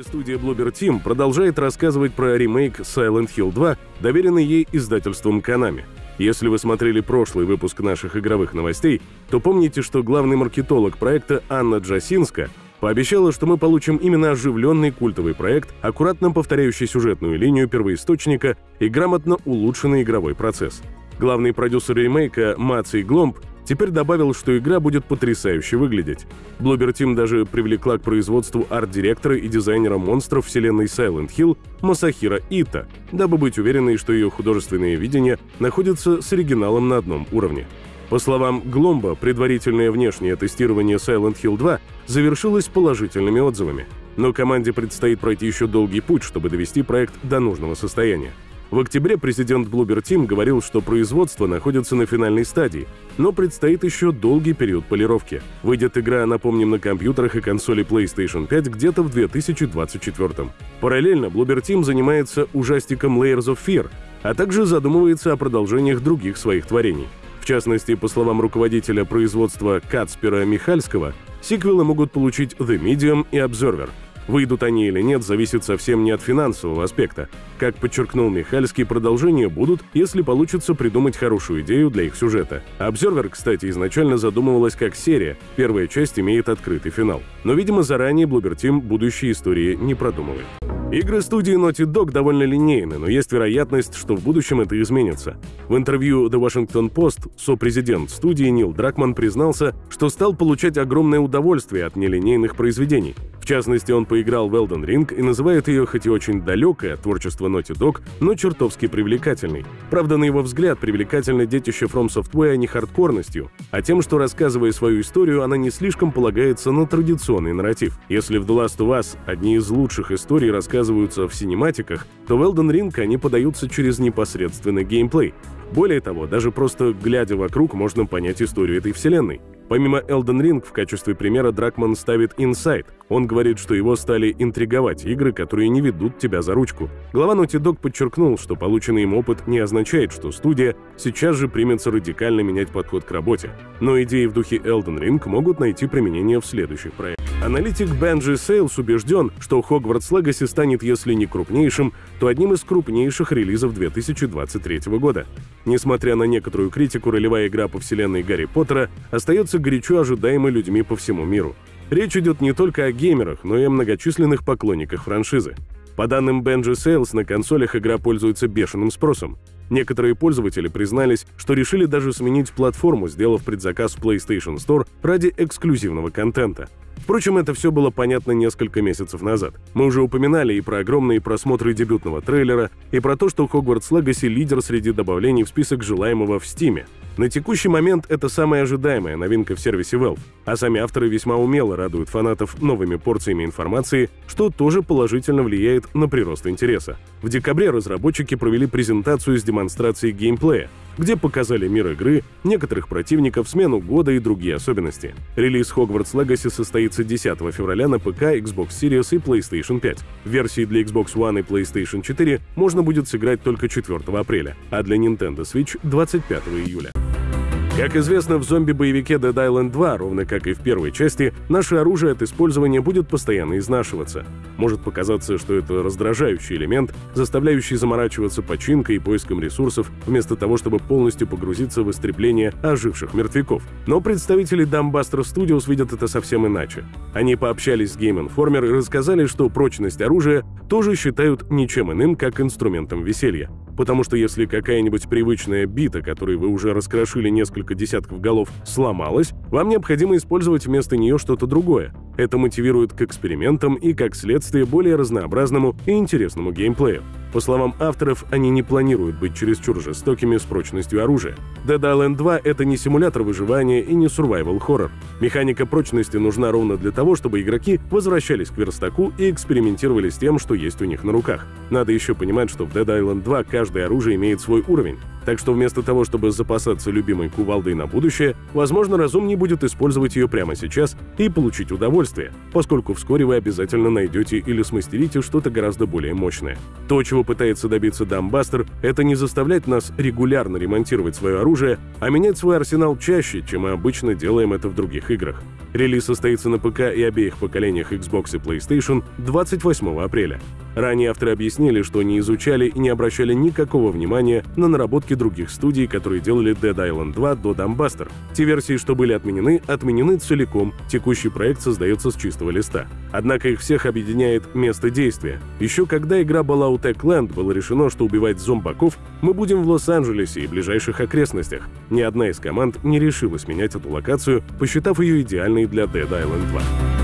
Студия Bloober Team продолжает рассказывать про ремейк Silent Hill 2, доверенный ей издательством Konami. Если вы смотрели прошлый выпуск наших игровых новостей, то помните, что главный маркетолог проекта Анна Джасинска пообещала, что мы получим именно оживленный культовый проект, аккуратно повторяющий сюжетную линию первоисточника и грамотно улучшенный игровой процесс. Главный продюсер ремейка Маций Гломб теперь добавил, что игра будет потрясающе выглядеть. Bloober Team даже привлекла к производству арт-директора и дизайнера монстров вселенной Silent Hill Масахира Ита, дабы быть уверенной, что ее художественное видение находится с оригиналом на одном уровне. По словам Гломба, предварительное внешнее тестирование Silent Hill 2 завершилось положительными отзывами. Но команде предстоит пройти еще долгий путь, чтобы довести проект до нужного состояния. В октябре президент Bloober Team говорил, что производство находится на финальной стадии, но предстоит еще долгий период полировки. Выйдет игра, напомним, на компьютерах и консоли PlayStation 5 где-то в 2024. Параллельно Bloober Team занимается ужастиком Layers of Fear, а также задумывается о продолжениях других своих творений. В частности, по словам руководителя производства Кацпера Михальского, сиквелы могут получить The Medium и Observer — Выйдут они или нет, зависит совсем не от финансового аспекта. Как подчеркнул Михальский, продолжения будут, если получится придумать хорошую идею для их сюжета. Обзервер, кстати, изначально задумывалась как серия, первая часть имеет открытый финал. Но, видимо, заранее Bloober Team будущие истории не продумывает. Игры студии Naughty Dog довольно линейны, но есть вероятность, что в будущем это изменится. В интервью The Washington Post сопрезидент студии Нил Дракман признался, что стал получать огромное удовольствие от нелинейных произведений. В частности, он поиграл в Elden Ring и называет ее хоть и очень далекое от творчества Naughty Dog, но чертовски привлекательной. Правда, на его взгляд, привлекательно детище From Software не хардкорностью, а тем, что, рассказывая свою историю, она не слишком полагается на традиционный нарратив. Если в The Last of Us одни из лучших историй рассказываются в синематиках, то в Elden Ring они подаются через непосредственный геймплей. Более того, даже просто глядя вокруг, можно понять историю этой вселенной. Помимо Elden Ring, в качестве примера Дракман ставит Inside. Он говорит, что его стали интриговать игры, которые не ведут тебя за ручку. Глава Naughty Dog подчеркнул, что полученный им опыт не означает, что студия сейчас же примется радикально менять подход к работе. Но идеи в духе Elden Ring могут найти применение в следующих проектах. Аналитик Бенджи Сейлс убежден, что Hogwarts Legacy станет, если не крупнейшим, то одним из крупнейших релизов 2023 года. Несмотря на некоторую критику, ролевая игра по вселенной Гарри Поттера остается горячо ожидаемой людьми по всему миру. Речь идет не только о геймерах, но и о многочисленных поклонниках франшизы. По данным Benji Sales, на консолях игра пользуется бешеным спросом. Некоторые пользователи признались, что решили даже сменить платформу, сделав предзаказ в PlayStation Store ради эксклюзивного контента. Впрочем, это все было понятно несколько месяцев назад. Мы уже упоминали и про огромные просмотры дебютного трейлера, и про то, что Hogwarts Legacy — лидер среди добавлений в список желаемого в Steam. На текущий момент это самая ожидаемая новинка в сервисе Valve, а сами авторы весьма умело радуют фанатов новыми порциями информации, что тоже положительно влияет на прирост интереса. В декабре разработчики провели презентацию с демонстрацией геймплея, где показали мир игры, некоторых противников, смену года и другие особенности. Релиз Hogwarts Legacy состоится 10 февраля на ПК, Xbox Series и PlayStation 5. В версии для Xbox One и PlayStation 4 можно будет сыграть только 4 апреля, а для Nintendo Switch 25 июля. Как известно, в зомби-боевике Dead Island 2, ровно как и в первой части, наше оружие от использования будет постоянно изнашиваться. Может показаться, что это раздражающий элемент, заставляющий заморачиваться починкой и поиском ресурсов, вместо того, чтобы полностью погрузиться в истребление оживших мертвяков. Но представители Dumbbuster Studios видят это совсем иначе. Они пообщались с Game Informer и рассказали, что прочность оружия тоже считают ничем иным, как инструментом веселья. Потому что если какая-нибудь привычная бита, которой вы уже раскрошили несколько десятков голов, сломалась, вам необходимо использовать вместо нее что-то другое. Это мотивирует к экспериментам и, как следствие, более разнообразному и интересному геймплею. По словам авторов, они не планируют быть чересчур жестокими с прочностью оружия. Dead Island 2 — это не симулятор выживания и не survival хоррор. Механика прочности нужна ровно для того, чтобы игроки возвращались к верстаку и экспериментировали с тем, что есть у них на руках. Надо еще понимать, что в Dead Island 2 каждое оружие имеет свой уровень. Так что вместо того, чтобы запасаться любимой кувалдой на будущее, возможно, разумнее будет использовать ее прямо сейчас и получить удовольствие, поскольку вскоре вы обязательно найдете или смастерите что-то гораздо более мощное. То, чего пытается добиться Дамбастер, это не заставлять нас регулярно ремонтировать свое оружие, а менять свой арсенал чаще, чем мы обычно делаем это в других играх. Релиз состоится на ПК и обеих поколениях Xbox и PlayStation 28 апреля. Ранее авторы объяснили, что не изучали и не обращали никакого внимания на наработки других студий, которые делали Dead Island 2 до Dumbbuster. Те версии, что были отменены, отменены целиком, текущий проект создается с чистого листа. Однако их всех объединяет место действия. Еще когда игра была у Techland, было решено, что убивать зомбаков мы будем в Лос-Анджелесе и ближайших окрестностях. Ни одна из команд не решилась менять эту локацию, посчитав ее идеальной для Dead Island 2.